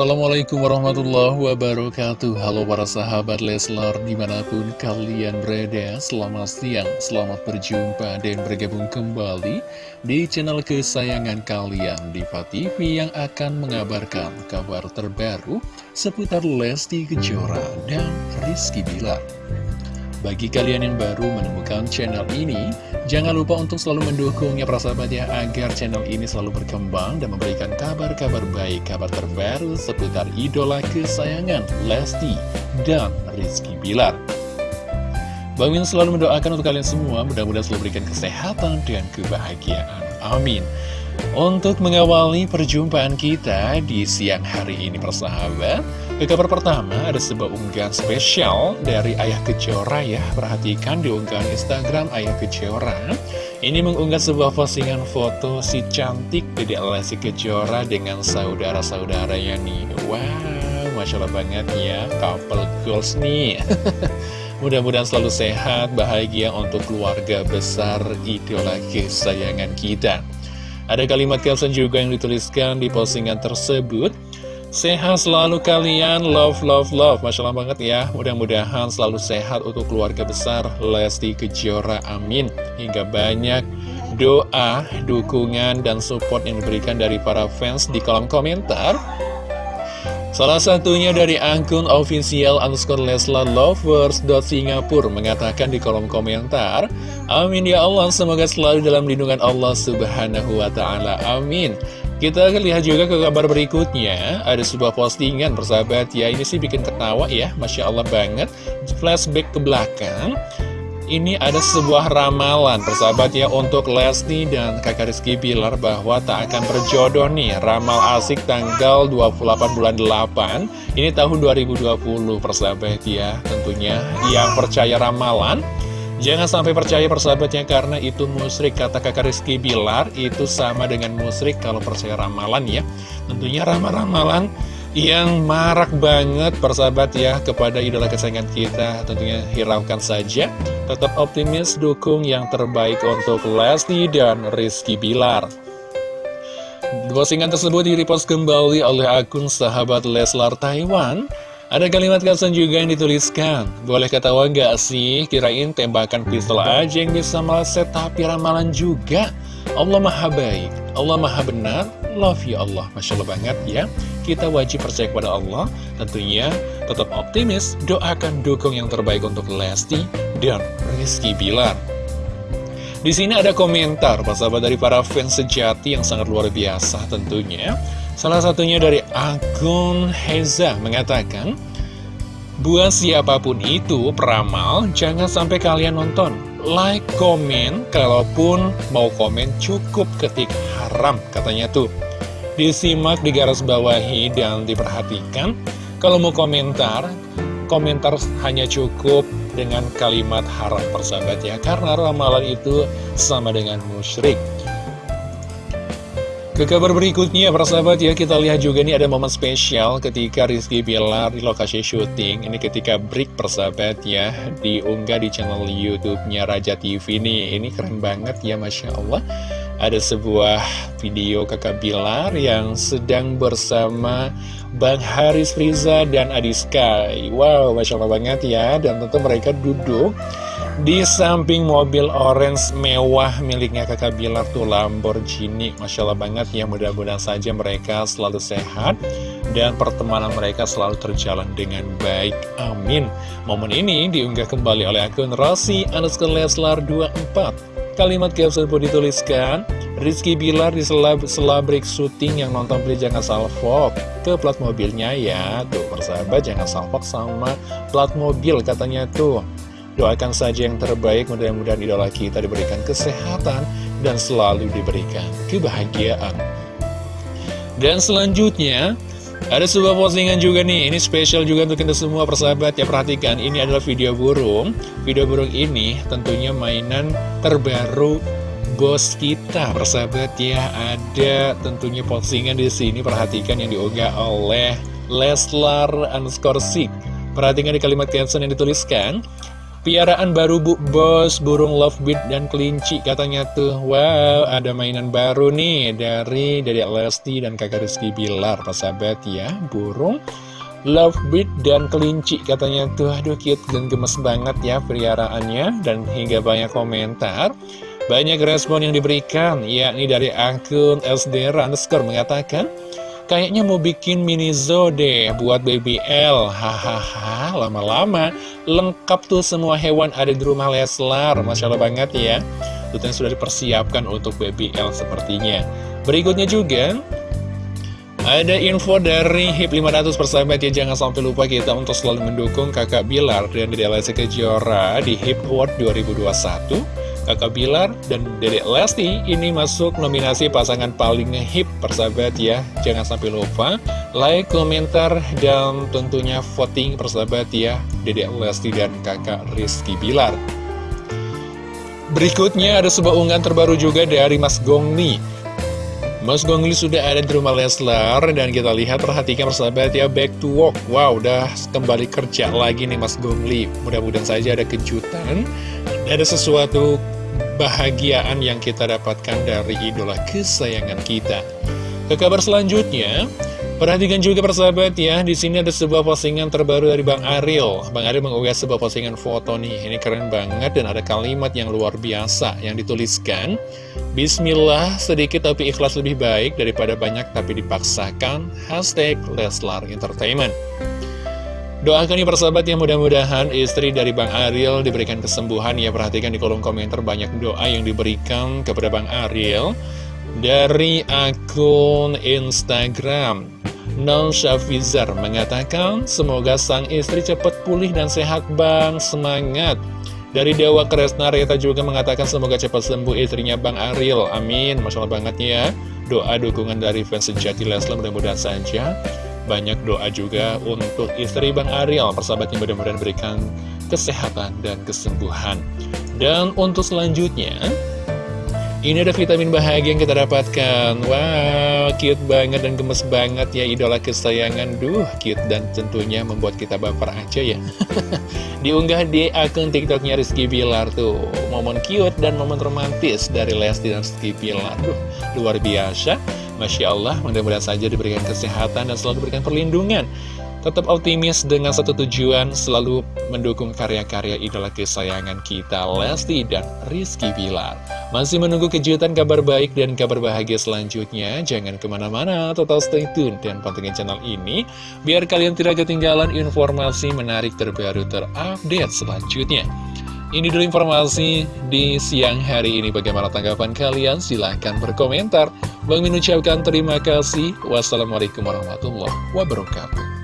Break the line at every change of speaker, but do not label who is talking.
Assalamualaikum warahmatullahi wabarakatuh. Halo para sahabat Leslar di mana pun kalian berada Selamat siang, selamat berjumpa dan bergabung kembali Di channel kesayangan kalian Diva TV yang akan mengabarkan kabar terbaru Seputar Lesti Kejora dan Rizky Bilar. Bagi kalian yang baru menemukan channel ini, jangan lupa untuk selalu mendukungnya sahabat ya agar channel ini selalu berkembang dan memberikan kabar-kabar baik, kabar terbaru seputar idola kesayangan Lesti dan Rizky Bilar. Bang selalu mendoakan untuk kalian semua, mudah-mudahan selalu berikan kesehatan dan kebahagiaan. Amin. Untuk mengawali perjumpaan kita di siang hari ini persahabat Ke kabar pertama ada sebuah unggahan spesial dari Ayah Kejora ya. Perhatikan di unggahan Instagram Ayah Kejora. Ini mengunggah sebuah postingan foto si cantik Dede Lesti Kejora dengan saudara-saudaranya nih Wow, Masya Allah banget ya couple goals nih Mudah-mudahan selalu sehat, bahagia untuk keluarga besar idola kesayangan kita. Ada kalimat caption juga yang dituliskan di postingan tersebut Sehat selalu kalian, love, love, love. Masya Allah banget ya. Mudah-mudahan selalu sehat untuk keluarga besar. Lesti Kejora, amin. Hingga banyak doa, dukungan, dan support yang diberikan dari para fans di kolom komentar. Salah satunya dari akun official underscore Leslar Lovers Singapura mengatakan di kolom komentar Amin ya Allah, semoga selalu dalam lindungan Allah subhanahu wa ta'ala. Amin Kita akan lihat juga ke kabar berikutnya. Ada sebuah postingan persahabat. Ya Ini sih bikin ketawa ya. Masya Allah banget. Flashback ke belakang. Ini ada sebuah ramalan persahabat ya untuk Lesti dan kakak Rizky Bilar bahwa tak akan berjodoh nih. Ramal asik tanggal 28 bulan 8 ini tahun 2020 persahabat ya tentunya. Yang percaya ramalan Jangan sampai percaya persahabatnya karena itu musrik Kata kakak Rizky Bilar itu sama dengan musrik kalau percaya ramalan ya. Tentunya ramal-ramalan yang marak banget persahabat ya kepada idola kesayangan kita. Tentunya hiraukan saja. Tetap optimis dukung yang terbaik untuk Lesti dan Rizky Bilar. Postingan tersebut di-repost kembali oleh akun sahabat Leslar Taiwan ada kalimat caption juga yang dituliskan. Boleh ketawa gak sih? Kirain tembakan pistol aja yang bisa meleset Tapi ramalan juga. Allah maha baik Allah maha benar. Love you Allah. Masya Allah banget ya. Kita wajib percaya kepada Allah. Tentunya tetap optimis. Doakan dukung yang terbaik untuk Lesti Dan Rizky Bilar. Di sini ada komentar sahabat dari para fans sejati yang sangat luar biasa tentunya. Salah satunya dari akun Heza mengatakan, Buat siapa pun itu peramal, jangan sampai kalian nonton. Like, komen, kalaupun mau komen cukup ketik haram, katanya tuh. Disimak, digaris bawahi, dan diperhatikan. Kalau mau komentar, komentar hanya cukup dengan kalimat haram persahabat ya. Karena ramalan itu sama dengan musyrik. Ke kabar berikutnya, para sahabat ya, kita lihat juga nih ada momen spesial ketika Rizky Bilar di lokasi syuting. Ini ketika break persahabat ya, diunggah di channel YouTube-nya Raja TV nih. Ini keren banget ya, Masya Allah. Ada sebuah video kakak Bilar yang sedang bersama Bang Haris Friza dan Adi Sky. Wow, Masya Allah banget ya. Dan tentu mereka duduk di samping mobil orange mewah miliknya kakak Bilar tuh Lamborghini. Masya Allah banget ya mudah-mudahan saja mereka selalu sehat Dan pertemanan mereka selalu terjalan dengan baik. Amin. Momen ini diunggah kembali oleh akun Rossi Anuskun Leslar 24 Kalimat caption pun dituliskan Rizky Bilar di selab selabrik syuting yang nonton beli jangan salvok ke plat mobilnya ya Tuh persahabat jangan salvok sama plat mobil katanya tuh Doakan saja yang terbaik, mudah-mudahan idola kita diberikan kesehatan dan selalu diberikan kebahagiaan. Dan selanjutnya, ada sebuah postingan juga nih, ini spesial juga untuk kita semua persahabat ya perhatikan, ini adalah video burung. Video burung ini tentunya mainan terbaru bos kita persahabat ya. Ada tentunya postingan di sini perhatikan yang diunggah oleh Leslar underscore Perhatikan di kalimat caption yang dituliskan Piaraan baru bu. Bos, burung lovebird dan kelinci katanya tuh. Wow, ada mainan baru nih dari Dedek Lesti dan kakak Rizky Bilar Persahabat ya, burung lovebird dan kelinci katanya tuh. Aduh cute dan gemes banget ya piaraannya Dan hingga banyak komentar. Banyak respon yang diberikan. Yakni dari akun SD underscore mengatakan Kayaknya mau bikin mini zoo deh buat BBL Hahaha lama-lama. Lengkap tuh semua hewan ada di rumah Leslar Masya Allah banget ya. Tentunya sudah dipersiapkan untuk BBL sepertinya. Berikutnya juga ada info dari HIP 500 persahabat ya. Jangan sampai lupa kita untuk selalu mendukung kakak Bilar dan Dede Lesti Kejora di HIP Award 2021 Kakak Bilar dan Dedek Lesti. Ini masuk nominasi pasangan paling hip persahabat ya. Jangan sampai lupa like, komentar, dan tentunya voting persahabat ya Dedek Lesti dan kakak Rizky Bilar. Berikutnya ada sebuah unggahan terbaru juga dari Mas Gongli. Mas Gongli sudah ada di rumah Leslar dan kita lihat perhatikan persahabat ya back to work. Wow udah kembali kerja lagi nih Mas Gongli. Mudah-mudahan saja ada kejutan Ada sesuatu kebahagiaan yang kita dapatkan dari idola kesayangan kita. Ke kabar selanjutnya, perhatikan juga persahabat ya, di sini ada sebuah postingan terbaru dari Bang Ariel. Bang Ariel mengunggah sebuah postingan foto nih, ini keren banget dan ada kalimat yang luar biasa yang dituliskan. Bismillah, sedikit tapi ikhlas lebih baik daripada banyak tapi dipaksakan. Hashtag Leslar Entertainment. Doakan nih persahabat yang mudah-mudahan istri dari Bang Ariel diberikan kesembuhan ya Perhatikan di kolom komentar banyak doa yang diberikan kepada Bang Ariel Dari akun Instagram Non Syafizar mengatakan Semoga sang istri cepat pulih dan sehat Bang Semangat dari Dewa Kresna Reta juga mengatakan semoga cepat sembuh istrinya Bang Ariel. Amin. Masya Allah banget ya. Doa dukungan dari fans sejati Leslar mudah-mudahan saja banyak doa juga untuk istri Bang Ariel, persahabatnya mudah-mudahan berikan kesehatan dan kesembuhan. Dan untuk selanjutnya, ini ada vitamin bahagia yang kita dapatkan. Wow, cute banget dan gemes banget ya idola kesayangan. Duh, cute dan tentunya membuat kita baper aja ya. Diunggah di akun TikToknya Rizky Bilar tuh. Momen cute dan momen romantis dari Lesti dan Rizky Bilar. Duh, luar biasa. Masya Allah, mudah-mudahan saja diberikan kesehatan dan selalu diberikan perlindungan. Tetap optimis dengan satu tujuan, selalu mendukung karya-karya idola kesayangan kita, Lesti dan Rizky Bilar. Masih menunggu kejutan kabar baik dan kabar bahagia selanjutnya, jangan ke mana-mana, total stay tune dan pantengin channel ini, biar kalian tidak ketinggalan informasi menarik terbaru terupdate selanjutnya. Ini dulu informasi di siang hari ini. Bagaimana tanggapan kalian? Silahkan berkomentar. Bang Min terima kasih. Wassalamualaikum warahmatullahi wabarakatuh.